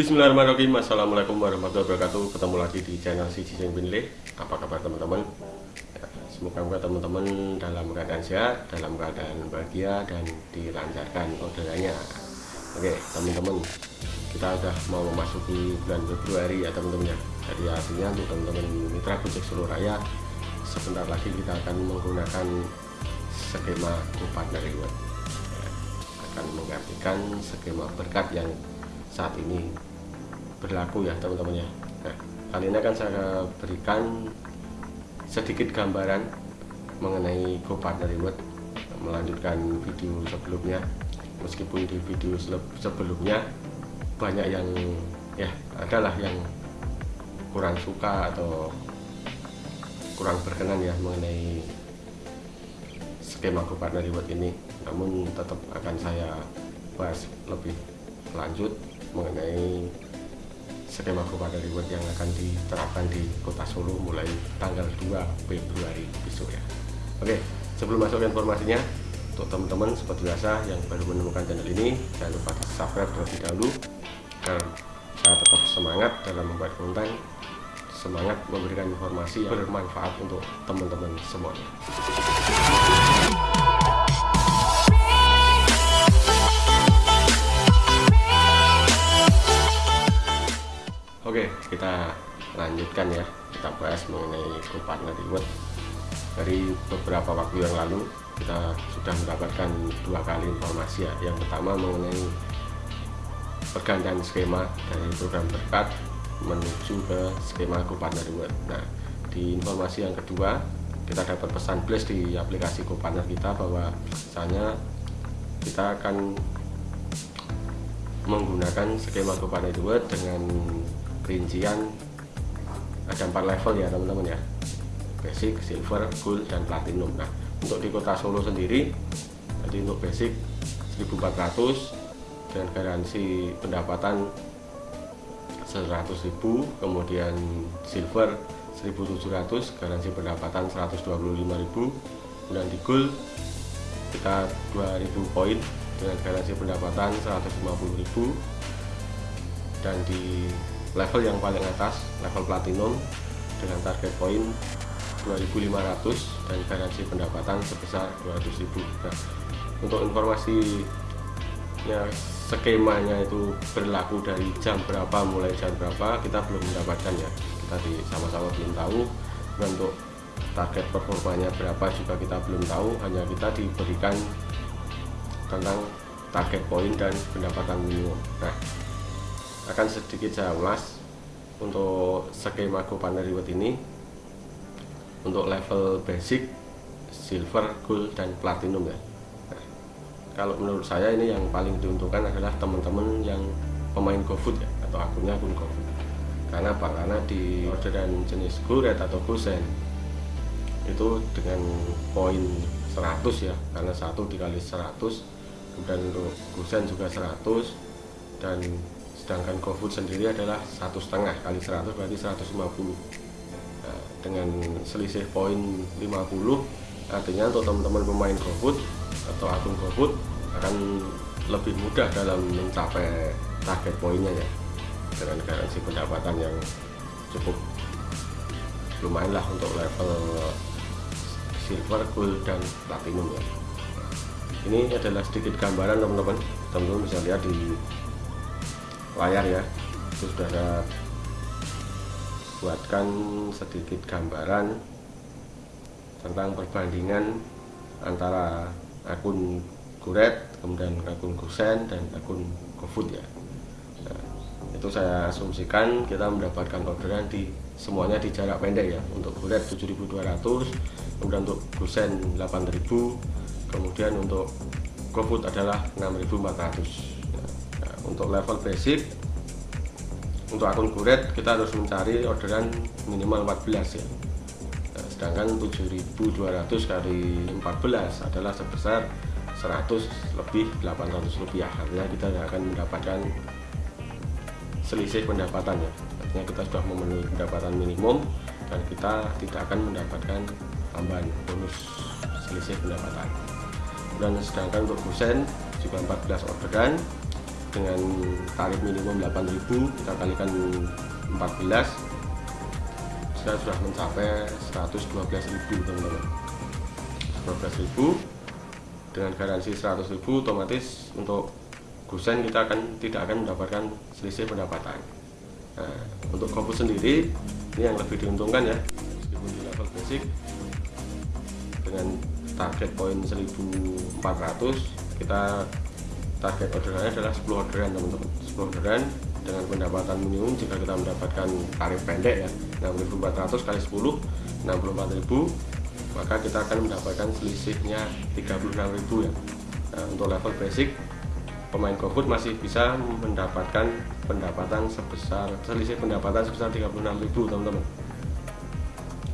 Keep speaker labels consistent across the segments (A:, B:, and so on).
A: Bismillahirrahmanirrahim. Assalamualaikum warahmatullahi wabarakatuh. Ketemu lagi di channel si Cicing Binle Apa kabar teman-teman? Ya, Semoga teman-teman dalam keadaan sehat Dalam keadaan bahagia Dan dilancarkan orderannya Oke teman-teman Kita sudah mau memasuki bulan Februari ya teman-teman ya. Jadi artinya untuk teman-teman mitra Gojek seluruh raya Sebentar lagi kita akan menggunakan Skema Partner Reward ya, Akan menggantikan skema berkat yang saat ini berlaku ya teman-teman ya nah, kali ini akan saya berikan sedikit gambaran mengenai GoPartner Reward melanjutkan video sebelumnya. Meskipun di video sebelumnya banyak yang ya adalah yang kurang suka atau kurang berkenan ya mengenai skema GoPartner Reward ini. Namun tetap akan saya bahas lebih lanjut mengenai skema kepada reward yang akan diterapkan di kota Solo mulai tanggal 2 Februari besok ya. Oke sebelum masuk informasinya untuk teman-teman seperti biasa yang baru menemukan channel ini jangan lupa di subscribe terlebih dahulu agar saya tetap semangat dalam membuat konten semangat memberikan informasi yang bermanfaat untuk teman-teman semuanya Oke, kita lanjutkan ya. Kita bahas mengenai partner reward. Dari beberapa waktu yang lalu kita sudah mendapatkan dua kali informasi ya. Yang pertama mengenai pergantian skema dari program berkat menuju ke skema partner reward. Nah, di informasi yang kedua kita dapat pesan blast di aplikasi GoPartner kita bahwa misalnya kita akan menggunakan skema GoPartner Reward dengan rincian. Ada empat level ya teman-teman ya. Basic, silver, gold, dan platinum. Nah untuk di kota Solo sendiri jadi untuk basic 1400 dan garansi pendapatan 100.000 kemudian silver 1700 garansi pendapatan 125.000 dan di gold kita 2000 poin dengan garansi pendapatan 150.000 dan di level yang paling atas level platinum dengan target poin 2500 dan garansi pendapatan sebesar 200.000 nah, untuk informasi ya skemanya itu berlaku dari jam berapa mulai jam berapa kita belum mendapatkan ya. Kita di sama-sama belum tahu. Dan untuk target performanya berapa juga kita belum tahu. Hanya kita diberikan tentang target poin dan pendapatan minimum. Nah akan sedikit saya ulas untuk skema GoPartner Reward ini untuk level basic, silver, gold, dan platinum ya nah, kalau menurut saya ini yang paling diuntungkan adalah teman-teman yang pemain GoFood ya atau akunnya akun GoFood karena apa? karena di orderan jenis GoRed atau GoSend itu dengan poin 100 ya karena satu dikali 100 kemudian untuk juga 100 dan sedangkan GoFood sendiri adalah satu setengah kali 100 berarti 150 nah, dengan selisih poin 50 artinya untuk teman-teman pemain GoFood atau akun GoFood akan lebih mudah dalam mencapai target poinnya ya dengan garansi pendapatan yang cukup lumayan lah untuk level silver, gold, dan platinum ya. Ini adalah sedikit gambaran teman-teman. Teman-teman bisa lihat di layar ya. Itu sudah saya buatkan sedikit gambaran tentang perbandingan antara akun Guret kemudian akun Gusen dan akun GoFood ya. Nah, itu saya asumsikan kita mendapatkan orderan di semuanya di jarak pendek ya. Untuk Guret 7200 kemudian untuk Gusen 8000 kemudian untuk GoFood adalah 6400 untuk level basic untuk akun guret kita harus mencari orderan minimal 14 ya. Nah, sedangkan 7200 kali 14 adalah sebesar 100 lebih 800 rupiah. Artinya kita akan mendapatkan selisih pendapatan ya. Artinya kita sudah memenuhi pendapatan minimum dan kita tidak akan mendapatkan tambahan bonus selisih pendapatan. Dan sedangkan untuk kusen juga 14 orderan dengan tarif minimum 8000 kita kalikan 14 saya sudah mencapai 112.000 teman-teman. 112.000 dengan garansi 100.000 otomatis untuk gusen kita akan tidak akan mendapatkan selisih pendapatan. Nah, untuk GoFood sendiri ini yang lebih diuntungkan ya meskipun di level basic dengan target poin 1400 kita target orderannya adalah 10 orderan teman-teman. 10 orderan dengan pendapatan minimum jika kita mendapatkan tarif pendek ya 6400 kali 10 64000 maka kita akan mendapatkan selisihnya 36000 ya. Nah, untuk level basic pemain GoFood masih bisa mendapatkan pendapatan sebesar selisih pendapatan sebesar 36.000 teman-teman.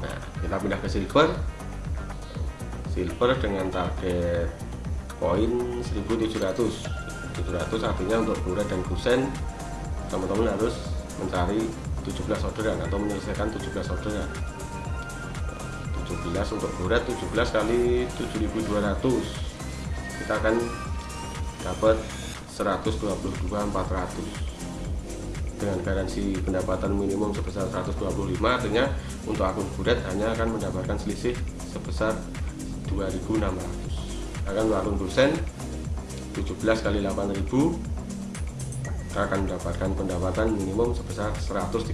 A: Nah kita pindah ke silver. Silver dengan target poin 1700 700 artinya untuk buret dan kusen teman-teman harus mencari 17 orderan atau menyelesaikan 17 orderan 17 untuk buret 17 kali 7200 kita akan dapat 122.400 dengan garansi pendapatan minimum sebesar 125 artinya untuk akun buret hanya akan mendapatkan selisih sebesar 2600 akan akun dosen 17 kali 8000 kita akan mendapatkan pendapatan minimum sebesar 136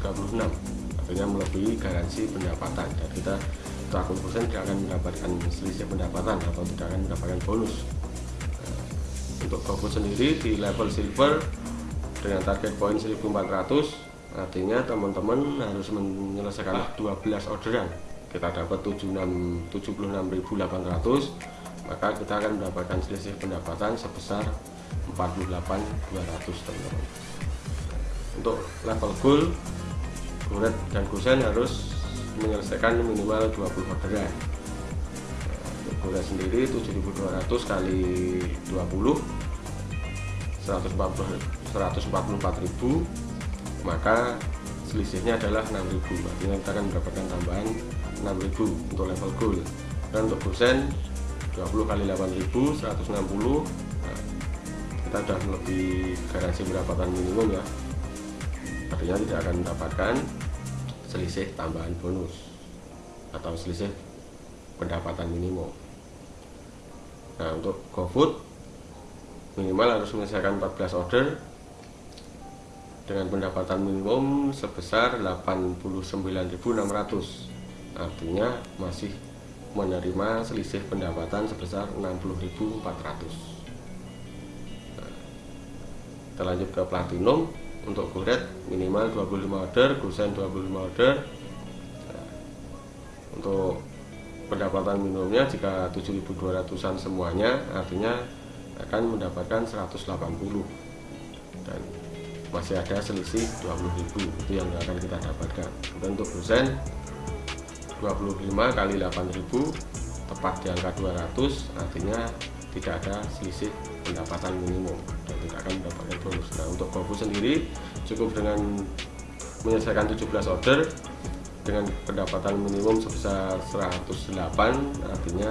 A: artinya melebihi garansi pendapatan. Dan kita akun dosen tidak akan mendapatkan selisih pendapatan atau tidak akan mendapatkan bonus. Untuk GoFood sendiri di level silver dengan target poin 1400 artinya teman-teman harus menyelesaikan 12 orderan. Kita dapat 76 76.800 maka kita akan mendapatkan selisih pendapatan sebesar 48.200 teman-teman untuk level gold Guret dan Gusen harus menyelesaikan minimal 20 orderan Guret sendiri 7200 kali 20 144.000 maka selisihnya adalah 6.000 artinya kita akan mendapatkan tambahan 6.000 untuk level gold dan untuk dosen 20 kali 8.000 160 nah, kita sudah lebih garansi pendapatan minimum ya. Artinya tidak akan mendapatkan selisih tambahan bonus atau selisih pendapatan minimum. Nah untuk GoFood minimal harus menyelesaikan 14 order dengan pendapatan minimum sebesar 89.600 artinya masih menerima selisih pendapatan sebesar 60.400 nah, kita lanjut ke platinum. Untuk kuret minimal 25 order gusen 25 order. Nah, untuk pendapatan minimumnya jika 7.200an semuanya artinya akan mendapatkan 180 dan masih ada selisih 20.000 itu yang akan kita dapatkan. Dan untuk dosen 25 kali 8.000 tepat di angka 200 artinya tidak ada selisih pendapatan minimum dan tidak akan mendapatkan bonus. Nah untuk GoFu sendiri cukup dengan menyelesaikan 17 order dengan pendapatan minimum sebesar 108 artinya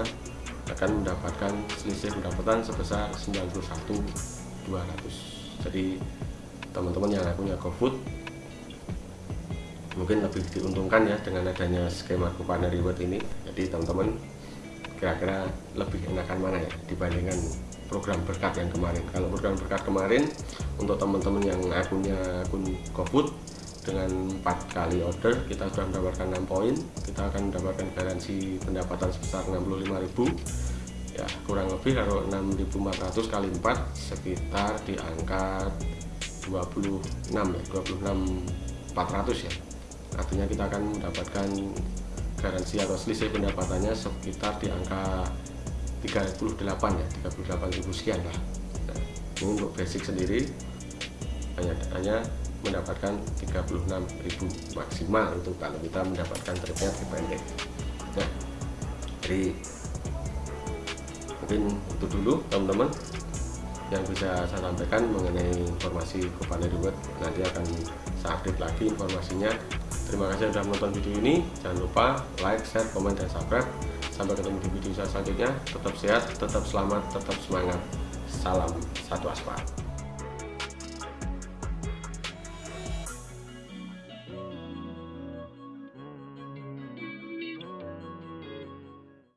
A: akan mendapatkan selisih pendapatan sebesar 91.200 jadi teman-teman yang punya GoFood mungkin lebih diuntungkan ya dengan adanya skema kupon reward ini. Jadi teman-teman kira-kira lebih enakan mana ya dibandingkan program berkat yang kemarin? Kalau program berkat kemarin untuk teman-teman yang akunnya akun GoFood dengan empat kali order kita sudah mendapatkan 6 poin. Kita akan mendapatkan garansi pendapatan sebesar 65.000 ya kurang lebih kalau 6.400 kali 4 sekitar di angka 26 ya 26 400 ya artinya kita akan mendapatkan garansi atau selisih pendapatannya sekitar di angka 38 ya 38.000 sekian lah. Nah, ini untuk basic sendiri hanya hanya mendapatkan 36.000 maksimal untuk kalau kita mendapatkan tripnya pendek nah jadi mungkin itu dulu teman-teman yang bisa saya sampaikan mengenai informasi Kupane Reward nanti akan saya update lagi informasinya terima kasih sudah menonton video ini. Jangan lupa like, share, komen, dan subscribe. Sampai ketemu di video saya selanjutnya. Tetap sehat, tetap selamat, tetap semangat. Salam satu aspal